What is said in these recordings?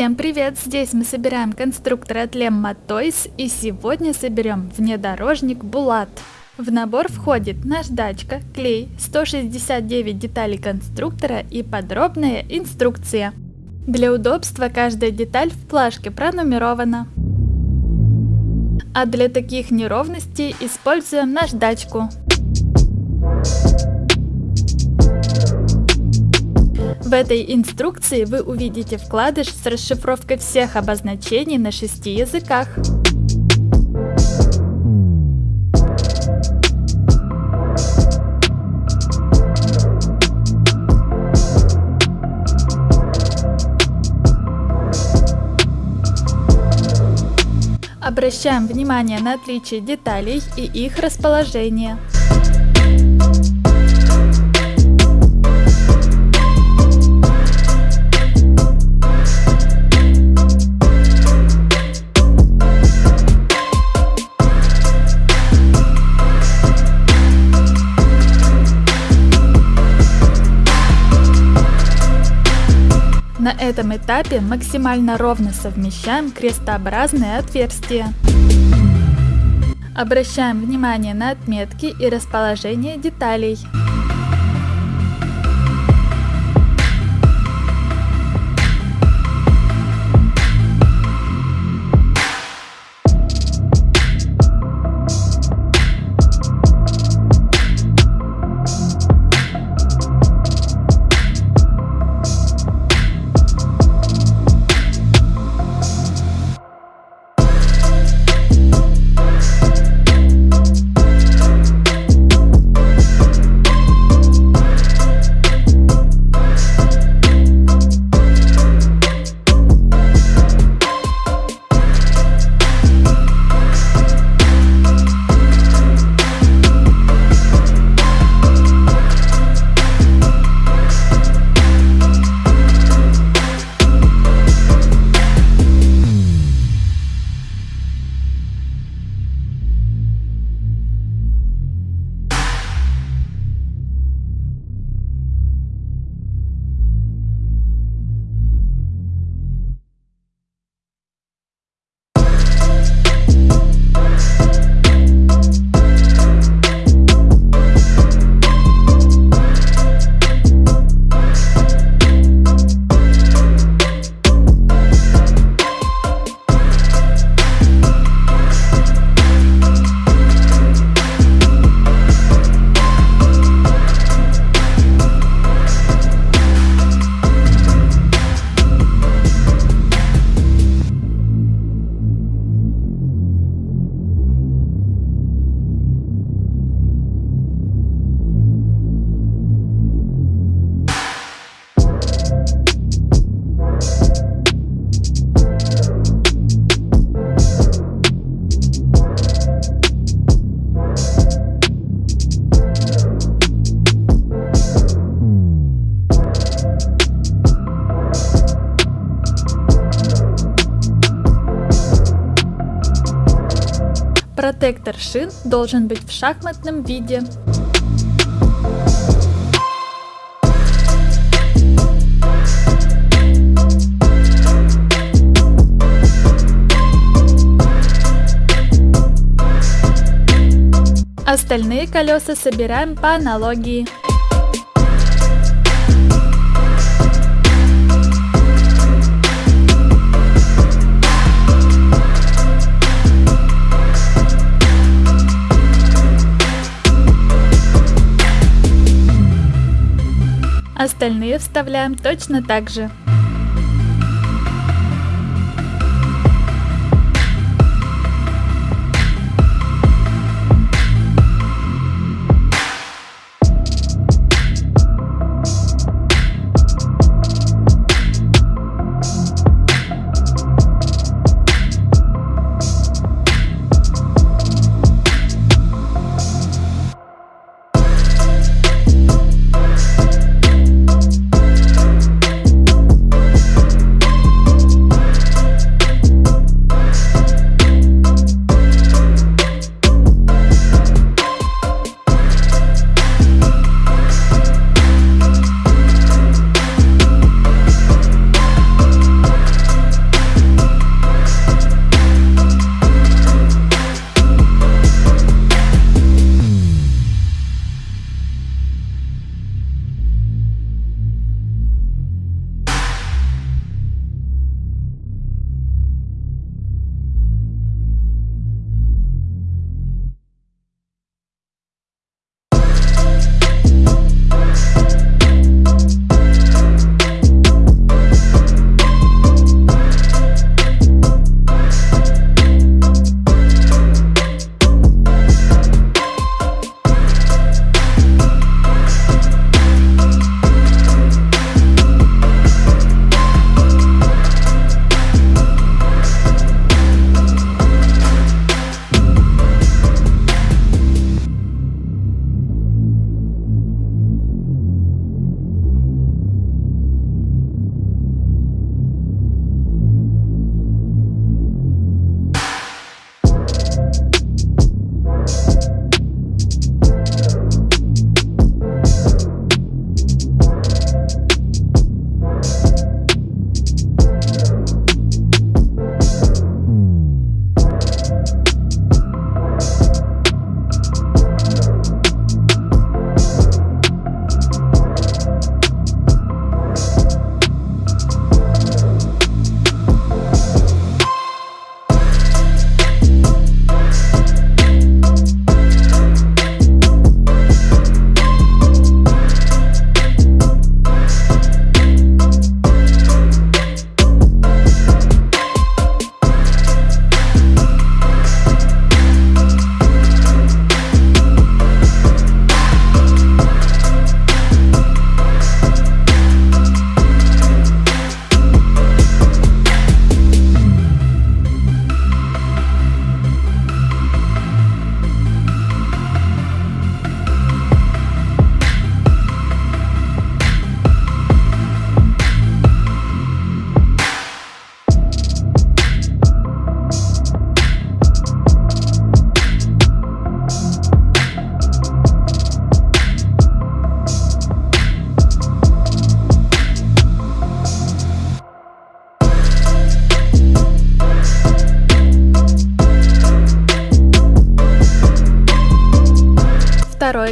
Всем привет! Здесь мы собираем конструктор от Lemma Toys и сегодня соберем внедорожник Булат. В набор входит наждачка, клей, 169 деталей конструктора и подробная инструкция. Для удобства каждая деталь в плашке пронумерована. А для таких неровностей используем наждачку. В этой инструкции вы увидите вкладыш с расшифровкой всех обозначений на шести языках. Обращаем внимание на отличие деталей и их расположение. На этом этапе максимально ровно совмещаем крестообразные отверстия. Обращаем внимание на отметки и расположение деталей. Протектор шин должен быть в шахматном виде. Остальные колеса собираем по аналогии. Остальные вставляем точно так же.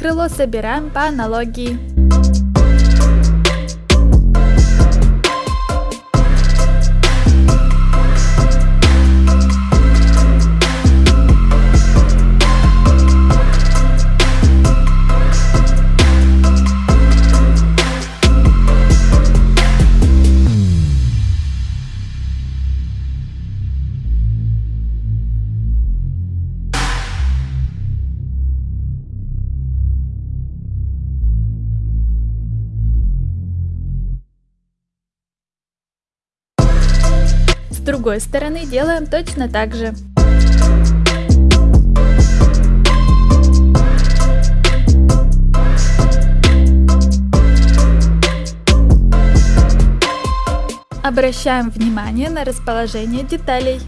Крыло собираем по аналогии. Другой стороны делаем точно так же. Обращаем внимание на расположение деталей.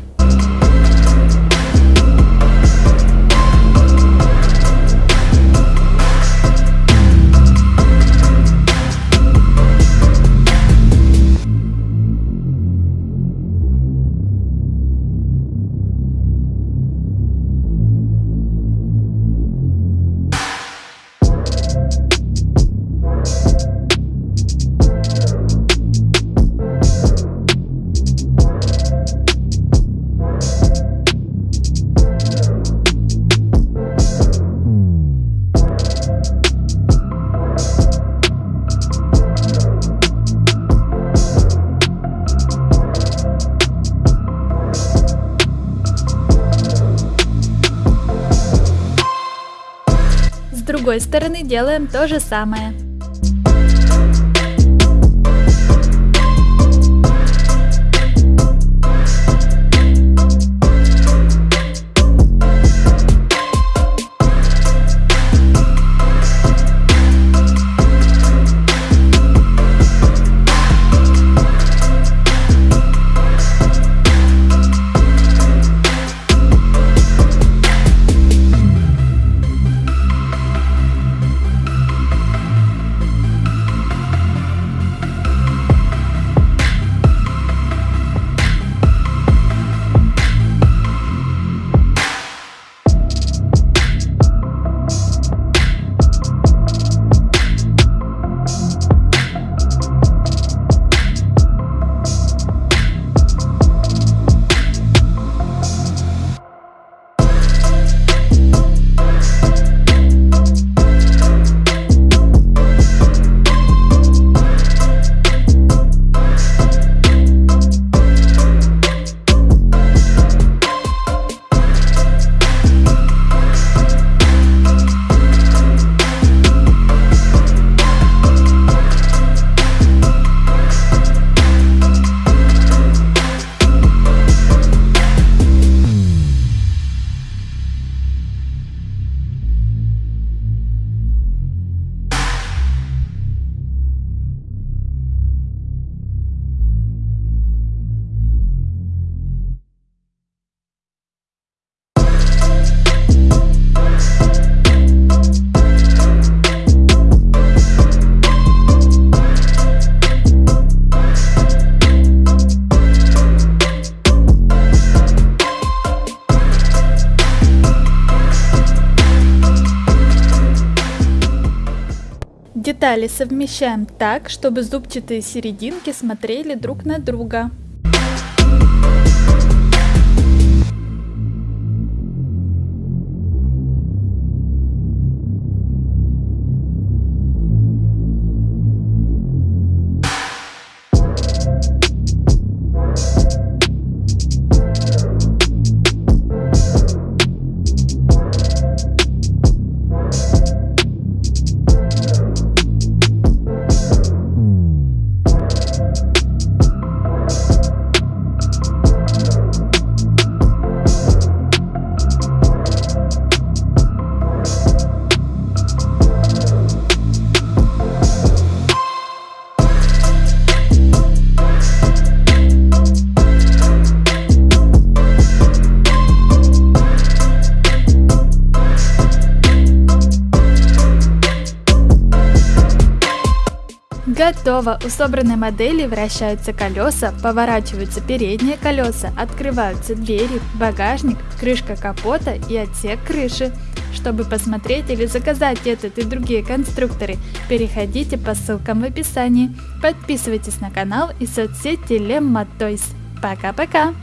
Делаем то же самое. Детали совмещаем так, чтобы зубчатые серединки смотрели друг на друга. Готово! У собранной модели вращаются колеса, поворачиваются передние колеса, открываются двери, багажник, крышка капота и отсек крыши. Чтобы посмотреть или заказать этот и другие конструкторы, переходите по ссылкам в описании. Подписывайтесь на канал и соцсети Lemma. Пока-пока!